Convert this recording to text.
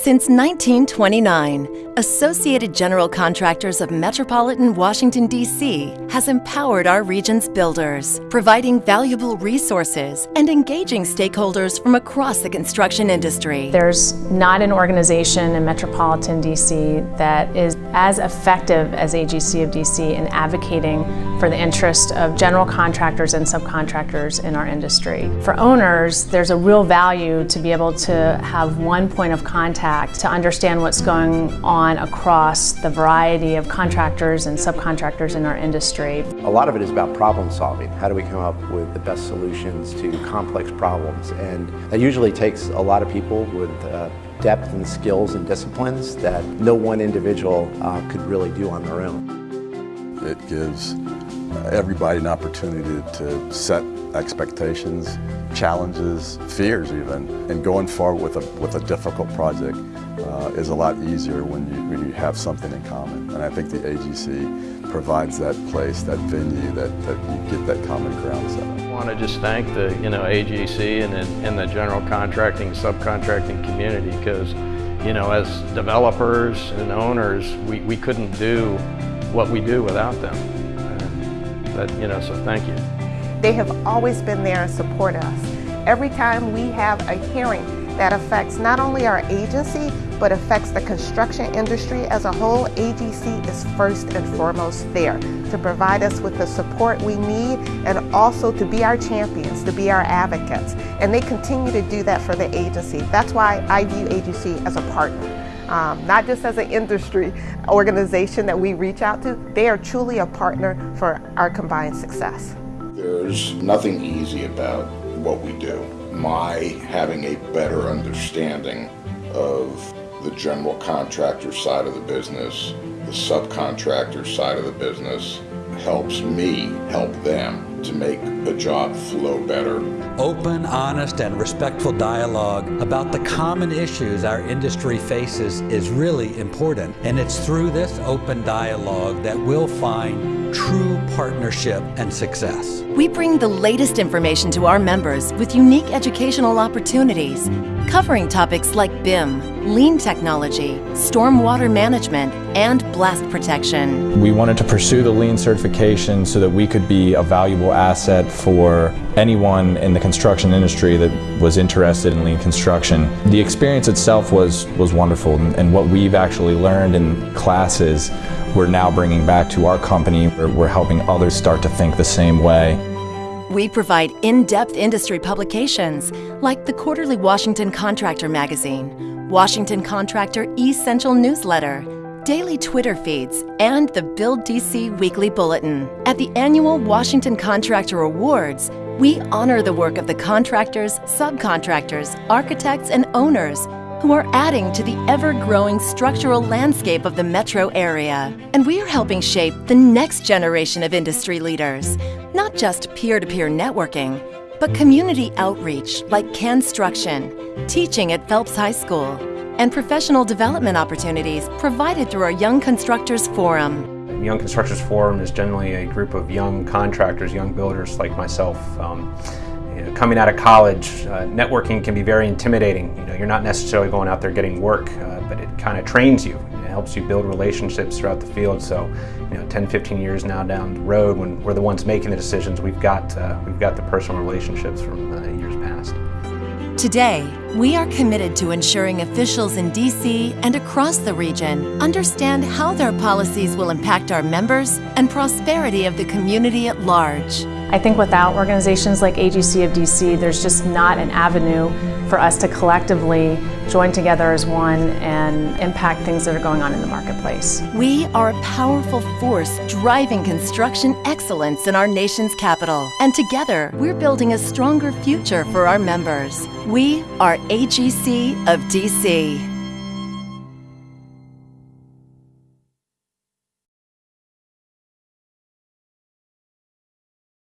Since 1929, Associated General Contractors of Metropolitan Washington, D.C. has empowered our region's builders, providing valuable resources and engaging stakeholders from across the construction industry. There's not an organization in Metropolitan D.C. that is as effective as AGC of D.C. in advocating for the interest of general contractors and subcontractors in our industry. For owners, there's a real value to be able to have one point of contact to understand what's going on across the variety of contractors and subcontractors in our industry. A lot of it is about problem solving. How do we come up with the best solutions to complex problems? And that usually takes a lot of people with uh, depth and skills and disciplines that no one individual uh, could really do on their own. It gives everybody an opportunity to set expectations, challenges, fears even, and going forward with a, with a difficult project uh, is a lot easier when you, when you have something in common. And I think the AGC provides that place, that venue, that, that you get that common ground set I want to just thank the you know AGC and, and the general contracting, subcontracting community because you know as developers and owners, we, we couldn't do what we do without them. And that, you know, so thank you. They have always been there and support us. Every time we have a hearing that affects not only our agency, but affects the construction industry as a whole, AGC is first and foremost there to provide us with the support we need and also to be our champions, to be our advocates. And they continue to do that for the agency. That's why I view AGC as a partner. Um, not just as an industry organization that we reach out to, they are truly a partner for our combined success. There's nothing easy about what we do. My having a better understanding of the general contractor side of the business, the subcontractor side of the business, helps me help them to make the job flow better. Open, honest, and respectful dialogue about the common issues our industry faces is really important. And it's through this open dialogue that we'll find true partnership and success. We bring the latest information to our members with unique educational opportunities, covering topics like BIM, lean technology, stormwater management, and blast protection. We wanted to pursue the lean certification so that we could be a valuable asset for anyone in the construction industry that was interested in lean construction. The experience itself was, was wonderful and what we've actually learned in classes we're now bringing back to our company. We're helping others start to think the same way. We provide in-depth industry publications like the Quarterly Washington Contractor Magazine, Washington Contractor Essential Newsletter, daily Twitter feeds, and the Build DC Weekly Bulletin. At the annual Washington Contractor Awards, we honor the work of the contractors, subcontractors, architects, and owners who are adding to the ever-growing structural landscape of the metro area. And we are helping shape the next generation of industry leaders, not just peer-to-peer networking, but community outreach like construction, teaching at Phelps High School, and professional development opportunities provided through our Young Constructors Forum. Young Constructors Forum is generally a group of young contractors, young builders like myself. Um, you know, coming out of college, uh, networking can be very intimidating. You know, you're not necessarily going out there getting work, uh, but it kind of trains you. It helps you build relationships throughout the field. So, you know, 10, 15 years now down the road, when we're the ones making the decisions, we've got uh, we've got the personal relationships from uh, years past. Today, we are committed to ensuring officials in DC and across the region understand how their policies will impact our members and prosperity of the community at large. I think without organizations like AGC of DC, there's just not an avenue for us to collectively join together as one and impact things that are going on in the marketplace. We are a powerful force driving construction excellence in our nation's capital. And together, we're building a stronger future for our members. We are AGC of DC.